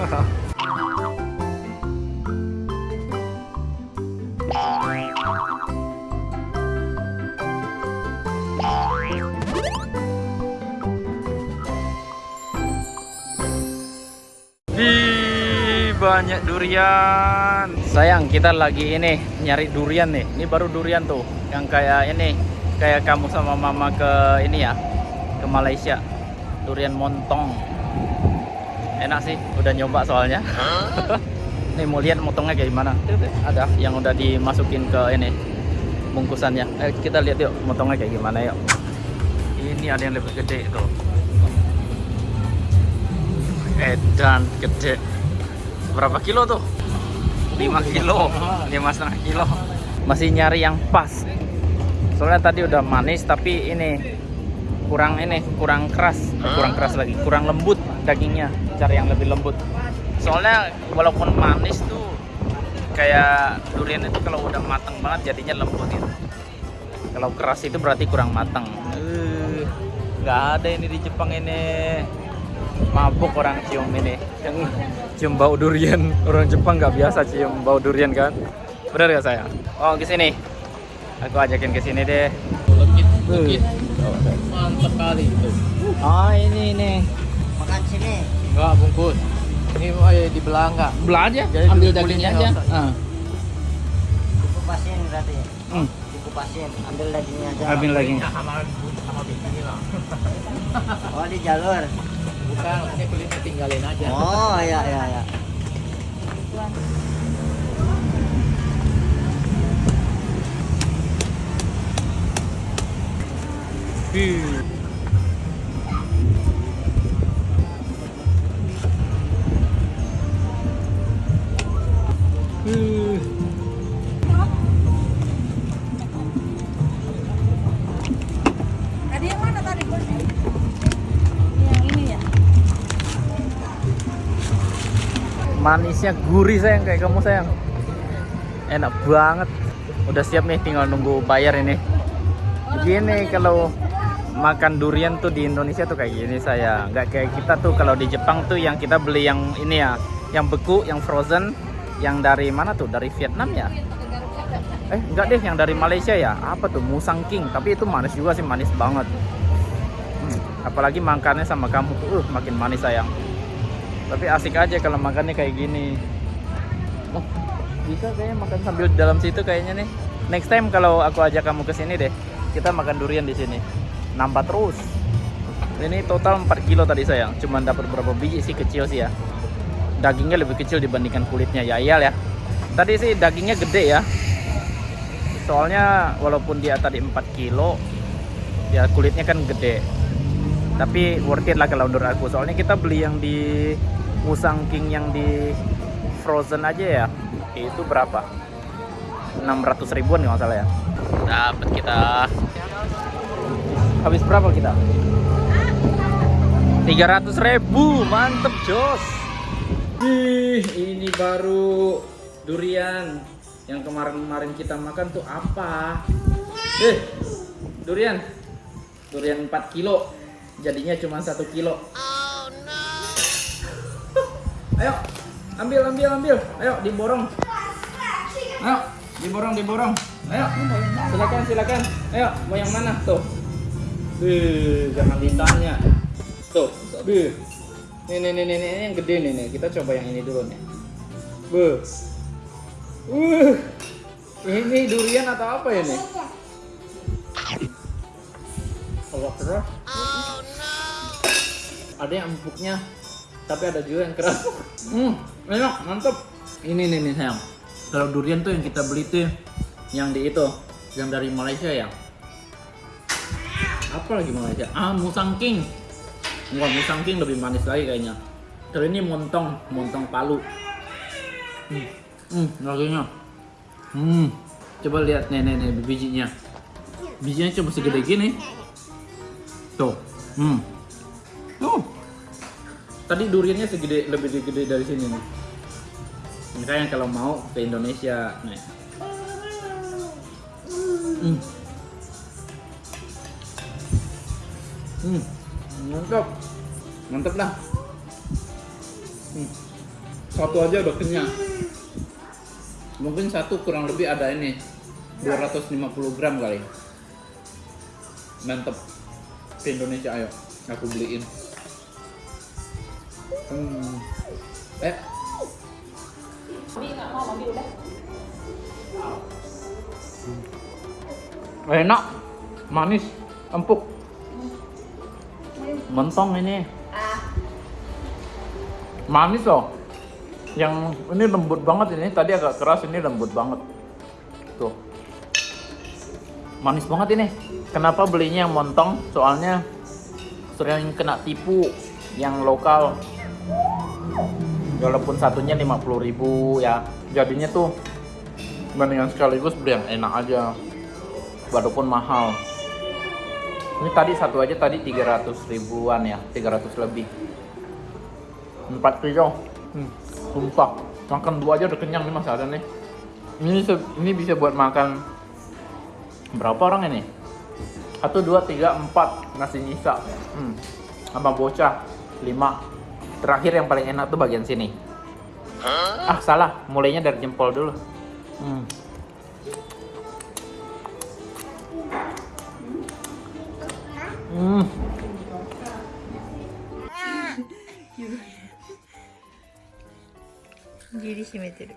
Wih, banyak durian. Sayang, kita lagi ini nyari durian nih. Ini baru durian tuh, yang kayak ini, kayak kamu sama mama ke ini ya, ke Malaysia. Durian montong. Enak sih, udah nyoba soalnya. nih mau lihat motongnya kayak gimana? Ada yang udah dimasukin ke ini bungkusannya. Eh, kita lihat yuk motongnya kayak gimana yuk. Ini ada yang lebih gede tuh. Edan gede. Berapa kilo tuh? 5 kilo, lima setengah kilo. Masih nyari yang pas. Soalnya tadi udah manis tapi ini kurang ini kurang keras, Eh, kurang keras lagi, kurang lembut dagingnya. Cari yang lebih lembut. Soalnya walaupun manis tuh kayak durian itu kalau udah matang banget jadinya lembut gitu. Kalau keras itu berarti kurang matang. Eh, nggak ada ini di Jepang ini mabuk orang cium ini yang cium bau durian orang Jepang nggak biasa cium bau durian kan benar gak saya oh ke sini aku ajakin ke sini deh Lekit, lekit. Mantap kali itu. oh ini ini Makan sini. Enggak bungkus. Ini eh, dibelah enggak? belah aja Jadi ambil dagingnya nggak aja. Ah. Dikupasin berarti. Hmm. Dikupasin. Ambil dagingnya aja. ambil dagingnya sama sama bini lah. Oh di jalur. Bukan, maksudnya kulitnya tinggalin aja. Oh iya iya iya. Ya? manisnya gurih sayang. Kayak kamu sayang. Enak banget. Udah siap nih tinggal nunggu bayar ini. Gini kalau makan durian tuh di Indonesia tuh kayak gini saya nggak kayak kita tuh kalau di Jepang tuh yang kita beli yang ini ya yang beku yang frozen yang dari mana tuh? Dari Vietnam ya? Eh enggak deh yang dari Malaysia ya? Apa tuh? Musang King. Tapi itu manis juga sih manis banget. Hmm, apalagi makannya sama kamu tuh uh, makin manis sayang. Tapi asik aja kalau makannya kayak gini. Oh, bisa kayaknya makan sambil dalam situ kayaknya nih. Next time kalau aku ajak kamu ke sini deh kita makan durian di sini nambah terus. Ini total 4 kilo tadi sayang cuman dapat berapa biji sih? Kecil sih ya. Dagingnya lebih kecil dibandingkan kulitnya. Ya iyal ya. Tadi sih dagingnya gede ya. Soalnya walaupun dia tadi 4 kilo ya kulitnya kan gede. Tapi worth it lah kalau menurut aku. Soalnya kita beli yang di Musang King yang di frozen aja ya. Itu berapa? 600 ribuan nggak salah ya. Dapat kita habis berapa kita? 300 ribu mantep jos. Ih, ini baru durian. Yang kemarin-kemarin kita makan tuh apa? Eh durian. Durian 4 kilo. Jadinya cuma satu kilo. Ayo ambil ambil ambil. Ayo diborong. Ayo diborong diborong. Ayo silakan silakan. Ayo mau yang mana tuh Bih, jangan ditanya tuh Bih. nih nih nih nih nih, ini yang gede nih nih kita coba yang ini dulu nih Beuh. Uh, ini durian atau apa ya nih? Allah keras. Ada yang empuknya, tapi ada juga yang keras. Hmm, enak, mantep. Ini nih nih sayang. Kalau durian tuh yang kita beli tuh yang di itu, yang dari Malaysia ya. Apa lagi Malaysia? Ah, Musang King. Wah, Musang King lebih manis lagi kayaknya. Kalau ini montong, montong palu. Hmm, hmm dagingnya. Hmm, coba lihat nih nih nih bijinya. Bijinya cuma segede gini. Tuh, hmm. Tuh. Tadi duriannya segede lebih gede dari sini nih. Misalnya kalau mau ke Indonesia, nih. Hmm. Hmm, mantap, mantap lah. Hmm. Satu aja udah kenyang. Mungkin satu kurang lebih ada ini 250 gram kali. Mantep. Ke Indonesia ayo, aku beliin. Hmm. Eh, enak, manis, empuk. Mentong ini. Manis loh. Yang ini lembut banget ini. Tadi agak keras ini lembut banget. Tuh. Manis banget ini. Kenapa belinya yang montong? Soalnya sering kena tipu yang lokal. Walaupun satunya 50.000 ya. Jadinya tuh mendingan sekaligus beli yang enak aja. Walaupun mahal. Ini tadi satu aja tadi 300 ribuan ya, 300 lebih. 4 kilo. Hmm, sumpah. Makan dua aja udah kenyang nih Mas ada nih. Ini ini bisa buat makan berapa orang ini? Satu, dua, tiga, empat nasi nyisa. Hmm. Sama bocah lima. Terakhir yang paling enak tuh bagian sini. Ah salah, mulainya dari jempol dulu. Hmm. うん。ギリ締めてる。